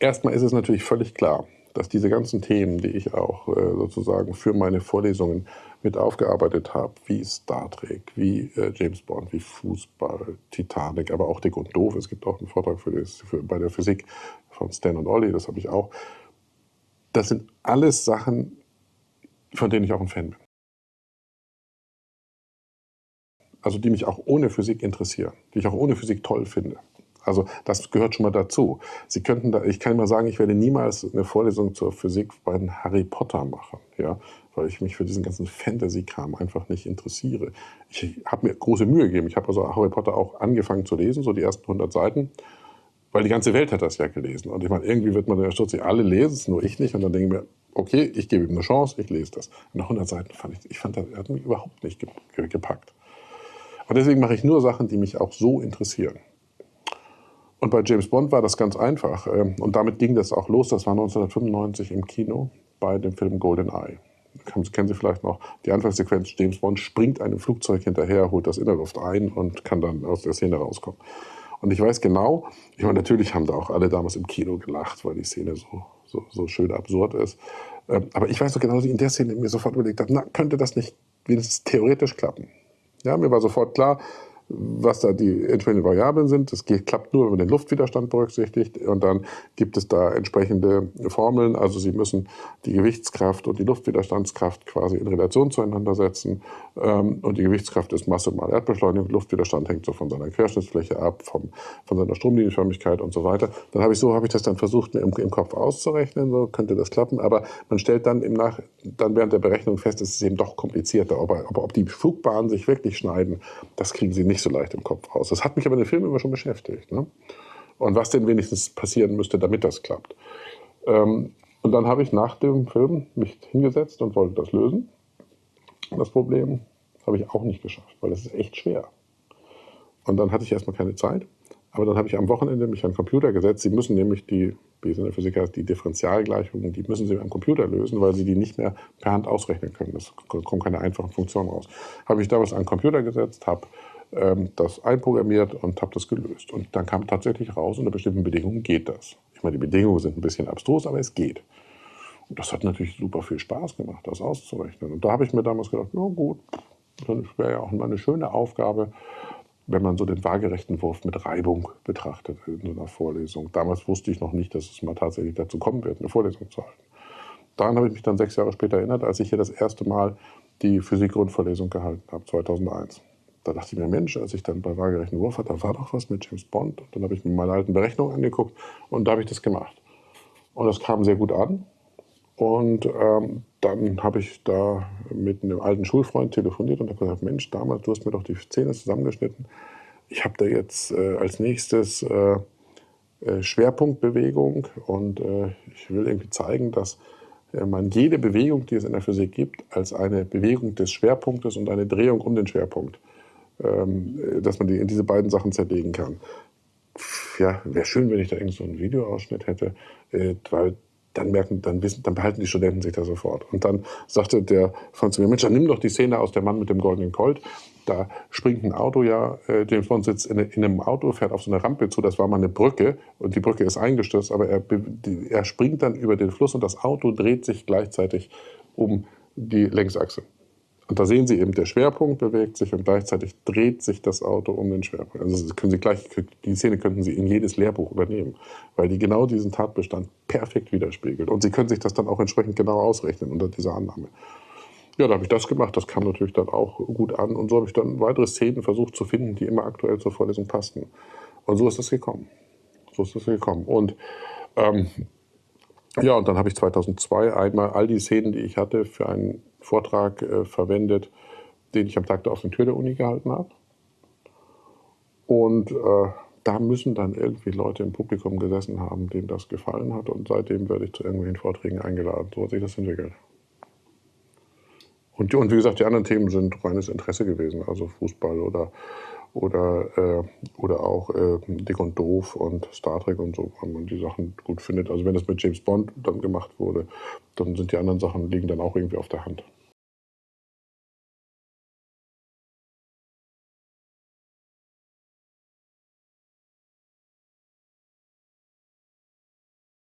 erstmal ist es natürlich völlig klar, dass diese ganzen Themen, die ich auch äh, sozusagen für meine Vorlesungen mit aufgearbeitet habe, wie Star Trek, wie äh, James Bond, wie Fußball, Titanic, aber auch Dick und Doof. Es gibt auch einen Vortrag für das, für, bei der Physik von Stan und Olli, das habe ich auch. Das sind alles Sachen, von denen ich auch ein Fan bin. Also die mich auch ohne Physik interessieren, die ich auch ohne Physik toll finde. Also das gehört schon mal dazu. Sie könnten da, ich kann mal sagen, ich werde niemals eine Vorlesung zur Physik bei Harry Potter machen, ja, weil ich mich für diesen ganzen Fantasy-Kram einfach nicht interessiere. Ich habe mir große Mühe gegeben. Ich habe also Harry Potter auch angefangen zu lesen, so die ersten 100 Seiten, weil die ganze Welt hat das ja gelesen. Und ich meine, irgendwie wird man ja stutzig, alle lesen es, nur ich nicht. Und dann denke ich mir, okay, ich gebe ihm eine Chance, ich lese das. Und nach 100 Seiten fand ich, ich fand, das hat mich überhaupt nicht gepackt. Und deswegen mache ich nur Sachen, die mich auch so interessieren. Und bei James Bond war das ganz einfach. Ähm, und damit ging das auch los. Das war 1995 im Kino bei dem Film Golden Eye. Kennen Sie vielleicht noch. Die Anfangssequenz, James Bond springt einem Flugzeug hinterher, holt das in der Luft ein und kann dann aus der Szene rauskommen. Und ich weiß genau, ich meine, natürlich haben da auch alle damals im Kino gelacht, weil die Szene so, so, so schön absurd ist. Ähm, aber ich weiß so genau, dass ich in der Szene mir sofort überlegt habe, na, könnte das nicht wenigstens theoretisch klappen? Ja, mir war sofort klar, was da die entsprechenden Variablen sind. Das geht, klappt nur, wenn man den Luftwiderstand berücksichtigt. Und dann gibt es da entsprechende Formeln. Also Sie müssen die Gewichtskraft und die Luftwiderstandskraft quasi in Relation zueinander setzen. Ähm, und die Gewichtskraft ist Masse mal Erdbeschleunigung. Luftwiderstand hängt so von seiner Querschnittsfläche ab, vom, von seiner Stromlinienförmigkeit und so weiter. Dann habe ich so, habe ich das dann versucht, mir im, im, Kopf auszurechnen. So könnte das klappen. Aber man stellt dann im Nach, dann während der Berechnung fest, es ist eben doch komplizierter. Aber, aber ob die Flugbahnen sich wirklich schneiden, das kriegen Sie nicht nicht so leicht im Kopf raus. Das hat mich aber in den Film immer schon beschäftigt. Ne? Und was denn wenigstens passieren müsste, damit das klappt. Ähm, und dann habe ich nach dem Film mich hingesetzt und wollte das lösen. Das Problem habe ich auch nicht geschafft, weil das ist echt schwer. Und dann hatte ich erstmal keine Zeit. Aber dann habe ich am Wochenende mich an den Computer gesetzt. Sie müssen nämlich die, wie es in der Physik heißt, die Differentialgleichungen, die müssen Sie am Computer lösen, weil Sie die nicht mehr per Hand ausrechnen können. Das kommt keine einfachen Funktionen raus. Habe ich damals an den Computer gesetzt, habe ähm, das einprogrammiert und habe das gelöst. Und dann kam tatsächlich raus, unter bestimmten Bedingungen geht das. Ich meine, die Bedingungen sind ein bisschen abstrus, aber es geht. Und das hat natürlich super viel Spaß gemacht, das auszurechnen. Und da habe ich mir damals gedacht, na gut, das wäre ja auch mal eine schöne Aufgabe, wenn man so den waagerechten Wurf mit Reibung betrachtet in so einer Vorlesung. Damals wusste ich noch nicht, dass es mal tatsächlich dazu kommen wird, eine Vorlesung zu halten. Daran habe ich mich dann sechs Jahre später erinnert, als ich hier das erste Mal die Physik-Grundvorlesung gehalten habe, 2001 da dachte ich mir, Mensch, als ich dann bei waagerechten Wurf hatte, da war doch was mit James Bond. Und dann habe ich mir meine alten Berechnungen angeguckt und da habe ich das gemacht. Und das kam sehr gut an. Und ähm, dann habe ich da mit einem alten Schulfreund telefoniert und habe gesagt, Mensch, damals, du hast mir doch die Zähne zusammengeschnitten. Ich habe da jetzt äh, als nächstes äh, äh, Schwerpunktbewegung und äh, ich will irgendwie zeigen, dass äh, man jede Bewegung, die es in der Physik gibt, als eine Bewegung des Schwerpunktes und eine Drehung um den Schwerpunkt ähm, dass man die in diese beiden Sachen zerlegen kann. Ja, wäre schön, wenn ich da irgend so einen Videoausschnitt hätte, äh, weil dann merken, dann wissen, dann behalten die Studenten sich da sofort. Und dann sagte der Freund zu Mensch, dann nimm doch die Szene aus Der Mann mit dem goldenen Colt. Da springt ein Auto ja, äh, James Bond sitzt in, in, einem Auto, fährt auf so eine Rampe zu, das war mal eine Brücke und die Brücke ist eingestürzt, aber er, die, er springt dann über den Fluss und das Auto dreht sich gleichzeitig um die Längsachse. Und da sehen Sie eben, der Schwerpunkt bewegt sich und gleichzeitig dreht sich das Auto um den Schwerpunkt. Also können Sie gleich, die Szene könnten Sie in jedes Lehrbuch übernehmen, weil die genau diesen Tatbestand perfekt widerspiegelt. Und Sie können sich das dann auch entsprechend genau ausrechnen unter dieser Annahme. Ja, da habe ich das gemacht. Das kam natürlich dann auch gut an. Und so habe ich dann weitere Szenen versucht zu finden, die immer aktuell zur Vorlesung passten. Und so ist das gekommen. So ist das gekommen. Und ähm, ja, und dann habe ich 2002 einmal all die Szenen, die ich hatte, für einen Vortrag äh, verwendet, den ich am Tag der offenen Tür der Uni gehalten habe. Und äh, da müssen dann irgendwie Leute im Publikum gesessen haben, denen das gefallen hat. Und seitdem werde ich zu irgendwelchen Vorträgen eingeladen. So hat sich das entwickelt. Und, und wie gesagt, die anderen Themen sind reines Interesse gewesen, also Fußball oder, oder, äh, oder auch äh, Dick und Doof und Star Trek und so, wenn man die Sachen gut findet. Also wenn das mit James Bond dann gemacht wurde, dann sind die anderen Sachen liegen dann auch irgendwie auf der Hand.